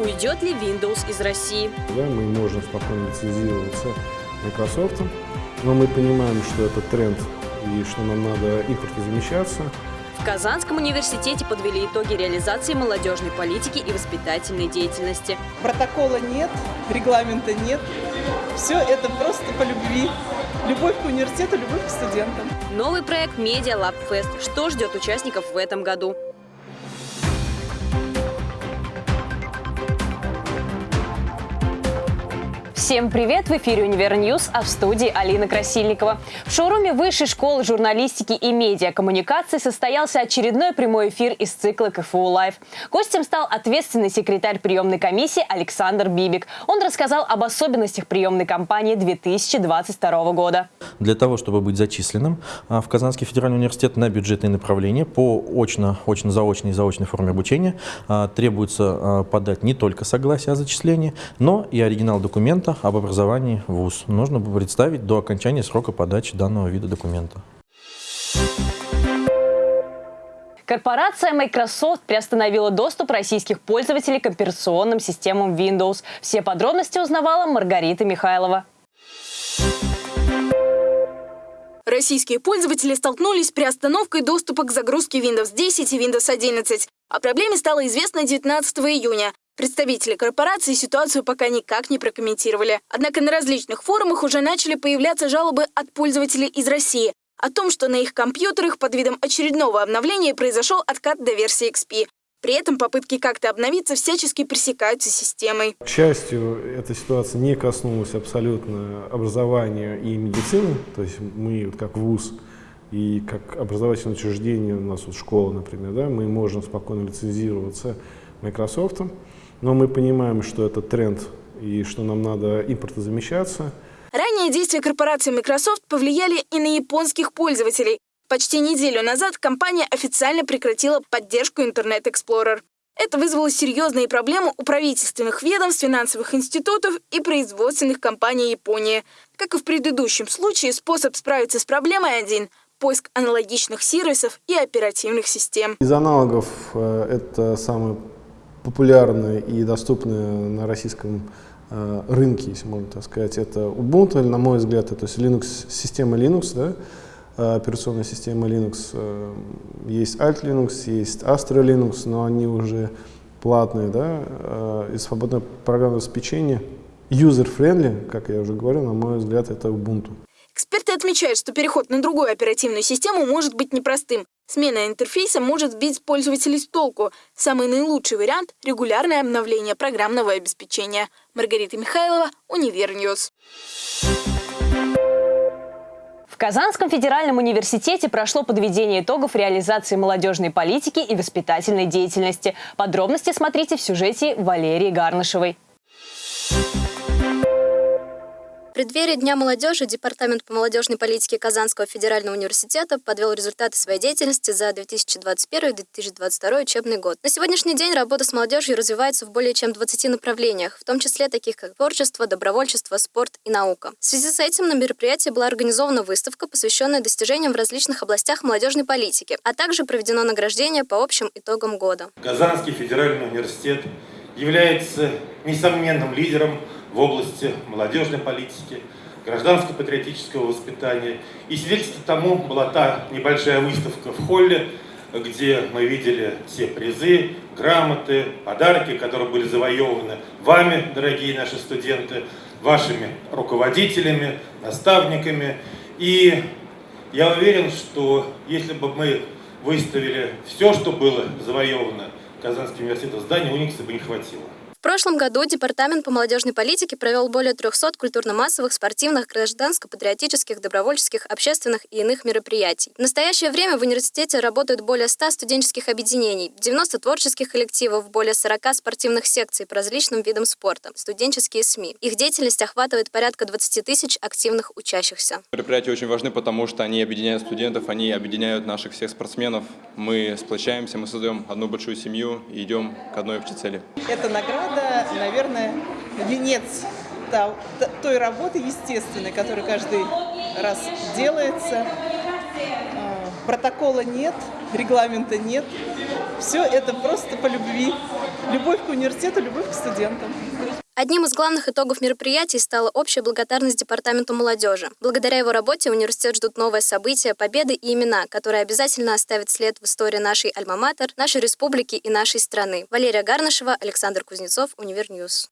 Уйдет ли Windows из России? Да, мы можем спокойно лицензироваться Microsoft, но мы понимаем, что это тренд и что нам надо импортозамещаться. В Казанском университете подвели итоги реализации молодежной политики и воспитательной деятельности. Протокола нет, регламента нет. Все это просто по любви. Любовь к университету, любовь к студентам. Новый проект Media Lab Fest. Что ждет участников в этом году? Всем привет! В эфире «Univer News», а в студии Алина Красильникова. В шоуруме Высшей школы журналистики и медиакоммуникации состоялся очередной прямой эфир из цикла КФУ Live. Гостем стал ответственный секретарь приемной комиссии Александр Бибик. Он рассказал об особенностях приемной кампании 2022 года. Для того, чтобы быть зачисленным а, в Казанский федеральный университет на бюджетные направления по очно, очно-заочной и заочной форме обучения а, требуется а, подать не только согласие о зачислении, но и оригинал документа об образовании в ВУЗ нужно представить до окончания срока подачи данного вида документа. Корпорация Microsoft приостановила доступ российских пользователей к операционным системам Windows. Все подробности узнавала Маргарита Михайлова. Российские пользователи столкнулись с приостановкой доступа к загрузке Windows 10 и Windows 11. О проблеме стало известно 19 июня. Представители корпорации ситуацию пока никак не прокомментировали. Однако на различных форумах уже начали появляться жалобы от пользователей из России о том, что на их компьютерах под видом очередного обновления произошел откат до версии XP. При этом попытки как-то обновиться всячески пресекаются системой. К счастью, эта ситуация не коснулась абсолютно образования и медицины. То есть мы, вот как ВУЗ и как образовательное учреждение, у нас вот школа, например, да, мы можем спокойно лицензироваться Microsoft. Но мы понимаем, что это тренд и что нам надо импортозамещаться. Ранее действия корпорации Microsoft повлияли и на японских пользователей. Почти неделю назад компания официально прекратила поддержку Internet Explorer. Это вызвало серьезные проблемы у правительственных ведомств, финансовых институтов и производственных компаний Японии. Как и в предыдущем случае, способ справиться с проблемой один – поиск аналогичных сервисов и оперативных систем. Из аналогов э, это самый популярные и доступные на российском э, рынке, если можно так сказать, это Ubuntu, на мой взгляд, это Linux, система Linux, да, э, операционная система Linux. Э, есть Alt Linux, есть Astra Linux, но они уже платные, да, э, и свободное программное обеспечение. User-friendly, как я уже говорил, на мой взгляд, это Ubuntu. Эксперты отмечают, что переход на другую оперативную систему может быть непростым. Смена интерфейса может сбить пользователей с толку. Самый наилучший вариант – регулярное обновление программного обеспечения. Маргарита Михайлова, Univer News. В Казанском федеральном университете прошло подведение итогов реализации молодежной политики и воспитательной деятельности. Подробности смотрите в сюжете Валерии Гарнышевой преддверии Дня молодежи Департамент по молодежной политике Казанского федерального университета подвел результаты своей деятельности за 2021-2022 учебный год. На сегодняшний день работа с молодежью развивается в более чем 20 направлениях, в том числе таких как творчество, добровольчество, спорт и наука. В связи с этим на мероприятии была организована выставка, посвященная достижениям в различных областях молодежной политики, а также проведено награждение по общим итогам года. Казанский федеральный университет является несомненным лидером в области молодежной политики, гражданско-патриотического воспитания. И свидетельством тому была та небольшая выставка в холле, где мы видели все призы, грамоты, подарки, которые были завоеваны вами, дорогие наши студенты, вашими руководителями, наставниками. И я уверен, что если бы мы выставили все, что было завоевано Казанским университетом, здания Уникса бы не хватило. В прошлом году Департамент по молодежной политике провел более 300 культурно-массовых, спортивных, гражданско-патриотических, добровольческих, общественных и иных мероприятий. В настоящее время в университете работают более 100 студенческих объединений, 90 творческих коллективов, более 40 спортивных секций по различным видам спорта, студенческие СМИ. Их деятельность охватывает порядка 20 тысяч активных учащихся. Мероприятия очень важны, потому что они объединяют студентов, они объединяют наших всех спортсменов. Мы сплочаемся, мы создаем одну большую семью и идем к одной общей цели. Это награда надо, наверное, венец той работы естественной, которая каждый раз делается. А, протокола нет, регламента нет. Все это просто по любви. Любовь к университету, любовь к студентам. Одним из главных итогов мероприятий стала общая благодарность Департаменту молодежи. Благодаря его работе университет ждут новые события, победы и имена, которые обязательно оставят след в истории нашей альма-матер, нашей республики и нашей страны. Валерия Гарнышева, Александр Кузнецов, Univer News.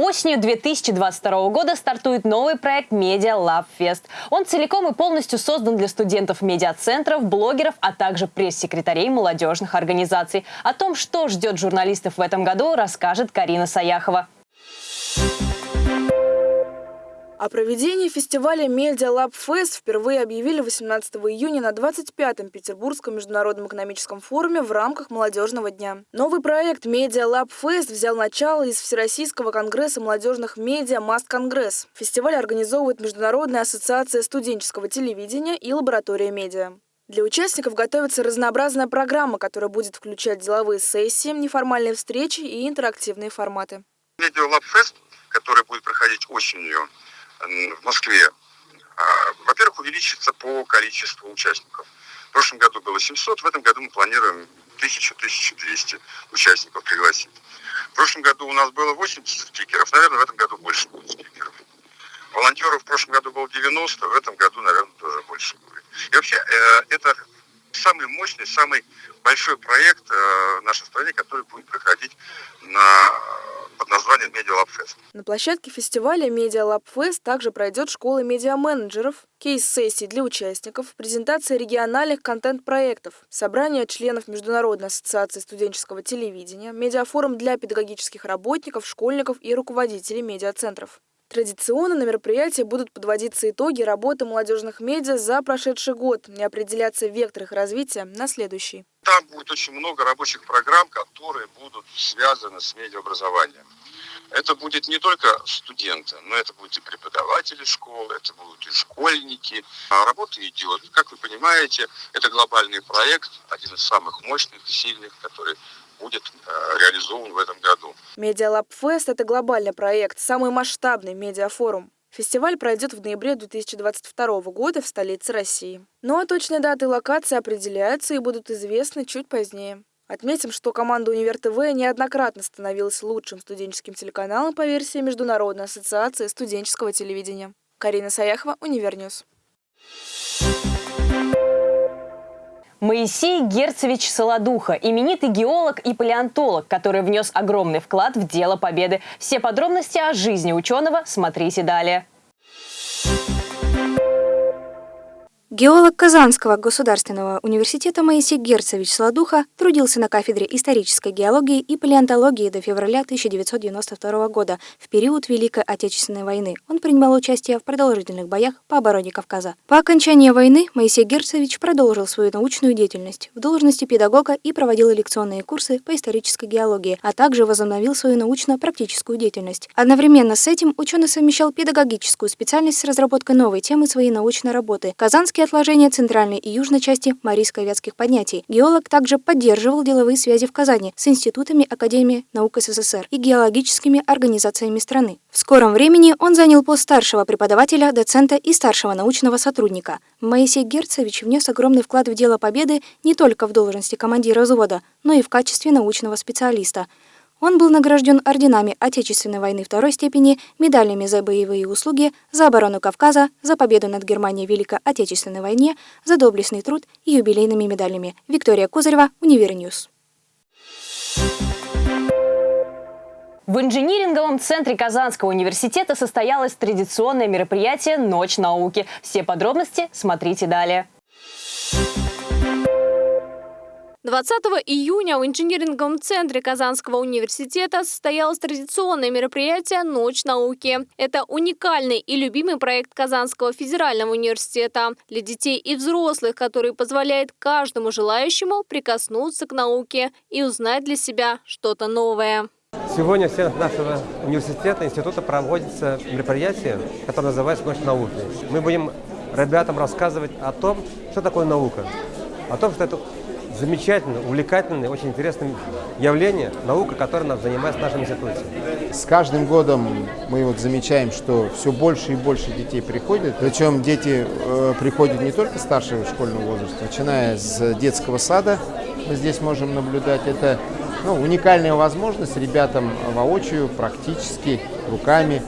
Осенью 2022 года стартует новый проект Media Lab Fest. Он целиком и полностью создан для студентов медиацентров, блогеров, а также пресс-секретарей молодежных организаций. О том, что ждет журналистов в этом году, расскажет Карина Саяхова. О проведении фестиваля Media Lab Fest впервые объявили 18 июня на 25-м Петербургском международном экономическом форуме в рамках молодежного дня. Новый проект Media Lab Fest взял начало из Всероссийского конгресса молодежных медиа Маст Конгресс. Фестиваль организовывает Международная ассоциация студенческого телевидения и лаборатория медиа. Для участников готовится разнообразная программа, которая будет включать деловые сессии, неформальные встречи и интерактивные форматы. Media Lab Fest, который будет проходить осенью в Москве, а, во-первых, увеличится по количеству участников. В прошлом году было 700, в этом году мы планируем 1000-1200 участников пригласить. В прошлом году у нас было 80 спикеров, наверное, в этом году больше будет спикеров. Волонтеров в прошлом году было 90, в этом году, наверное, тоже больше будет. И вообще, э, это самый мощный, самый большой проект э, в нашей стране, который будет проходить на под названием Fest. На площадке фестиваля Fest также пройдет школа медиа-менеджеров, кейс-сессии для участников, презентация региональных контент-проектов, собрание членов Международной ассоциации студенческого телевидения, медиафорум для педагогических работников, школьников и руководителей медиацентров. Традиционно на мероприятии будут подводиться итоги работы молодежных медиа за прошедший год и определяться вектор их развития на следующий. Там будет очень много рабочих программ, которые будут связаны с медиаобразованием. Это будет не только студенты, но это будут и преподаватели школы, это будут и школьники. А работа идет. Как вы понимаете, это глобальный проект, один из самых мощных, сильных, который будет э, реализован в этом году. MediaLab Fest – это глобальный проект, самый масштабный медиафорум. Фестиваль пройдет в ноябре 2022 года в столице России. Ну а точные даты и локации определяются и будут известны чуть позднее. Отметим, что команда Univer TV неоднократно становилась лучшим студенческим телеканалом по версии Международной ассоциации студенческого телевидения. Карина Саяхова, Univer News. Моисей Герцевич Солодуха, именитый геолог и палеонтолог, который внес огромный вклад в дело победы. Все подробности о жизни ученого смотрите далее. Геолог Казанского государственного университета Моисей Герцевич Солодуха трудился на кафедре исторической геологии и палеонтологии до февраля 1992 года, в период Великой Отечественной войны. Он принимал участие в продолжительных боях по обороне Кавказа. По окончании войны Моисей Герцевич продолжил свою научную деятельность в должности педагога и проводил лекционные курсы по исторической геологии, а также возобновил свою научно-практическую деятельность. Одновременно с этим ученый совмещал педагогическую специальность с разработкой новой темы своей научной работы – Казанский отложения центральной и южной части Марийско-Вятских поднятий. Геолог также поддерживал деловые связи в Казани с институтами Академии наук СССР и геологическими организациями страны. В скором времени он занял пост старшего преподавателя, доцента и старшего научного сотрудника. Моисей Герцевич внес огромный вклад в дело победы не только в должности командира взвода, но и в качестве научного специалиста – он был награжден орденами Отечественной войны второй степени, медалями за боевые заслуги, за оборону Кавказа, за победу над Германией в Великой Отечественной войне, за доблестный труд и юбилейными медалями. Виктория Кузарева, Univer News. В инжиниринговом центре Казанского университета состоялось традиционное мероприятие «Ночь науки». Все подробности смотрите далее. 20 июня в инжиниринговом центре Казанского университета состоялось традиционное мероприятие «Ночь науки». Это уникальный и любимый проект Казанского федерального университета для детей и взрослых, который позволяет каждому желающему прикоснуться к науке и узнать для себя что-то новое. Сегодня в стенах нашего университета, института проводится мероприятие, которое называется «Ночь науки». Мы будем ребятам рассказывать о том, что такое наука, о том, что это замечательное, увлекательное, очень интересное явление, наука, которая нас занимается в нашем институте. С каждым годом мы вот замечаем, что все больше и больше детей приходят. Причем дети э, приходят не только старшего школьного возраста, начиная с детского сада. Мы здесь можем наблюдать. Это ну, уникальная возможность ребятам воочию, практически, руками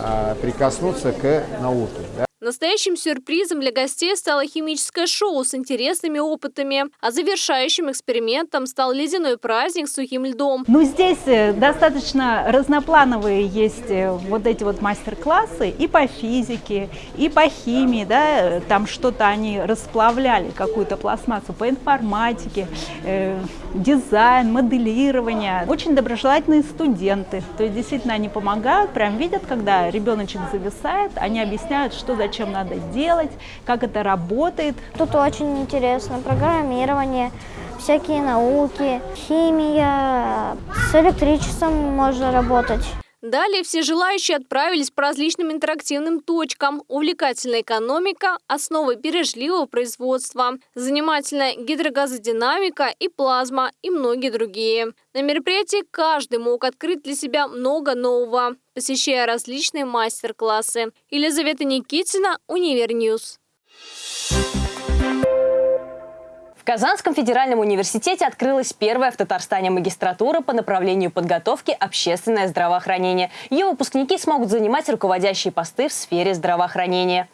э, прикоснуться к науке. Да. Настоящим сюрпризом для гостей стало химическое шоу с интересными опытами, а завершающим экспериментом стал ледяной праздник с сухим льдом. Ну, здесь э, достаточно разноплановые есть э, вот эти вот мастер-классы и по физике, и по химии, да, там что-то они расплавляли, какую-то пластмассу, по информатике, э, дизайн, моделирование. Очень доброжелательные студенты, то есть действительно они помогают, прям видят, когда ребеночек зависает, они объясняют, что зачем чем надо делать, как это работает. Тут очень интересно программирование, всякие науки, химия, с электричеством можно работать. Далее все желающие отправились по различным интерактивным точкам. Увлекательная экономика, основы бережливого производства, занимательная гидрогазодинамика и плазма и многие другие. На мероприятии каждый мог открыть для себя много нового, посещая различные мастер-классы. Елизавета Никитина, Univer News. В Казанском федеральном университете открылась первая в Татарстане магистратура по направлению подготовки «Общественное здравоохранение». Ее выпускники смогут занимать руководящие посты в сфере здравоохранения.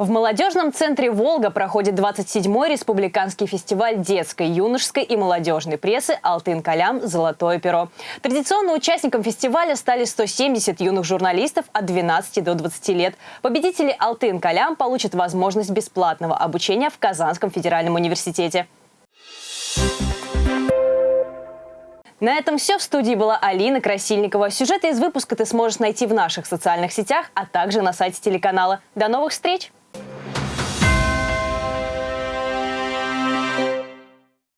В молодежном центре «Волга» проходит 27-й республиканский фестиваль детской, юношеской и молодежной прессы «Алтын-Калям. Золотое перо». Традиционно участником фестиваля стали 170 юных журналистов от 12 до 20 лет. Победители «Алтын-Калям» получат возможность бесплатного обучения в Казанском федеральном университете. На этом все. В студии была Алина Красильникова. Сюжеты из выпуска ты сможешь найти в наших социальных сетях, а также на сайте телеканала. До новых встреч!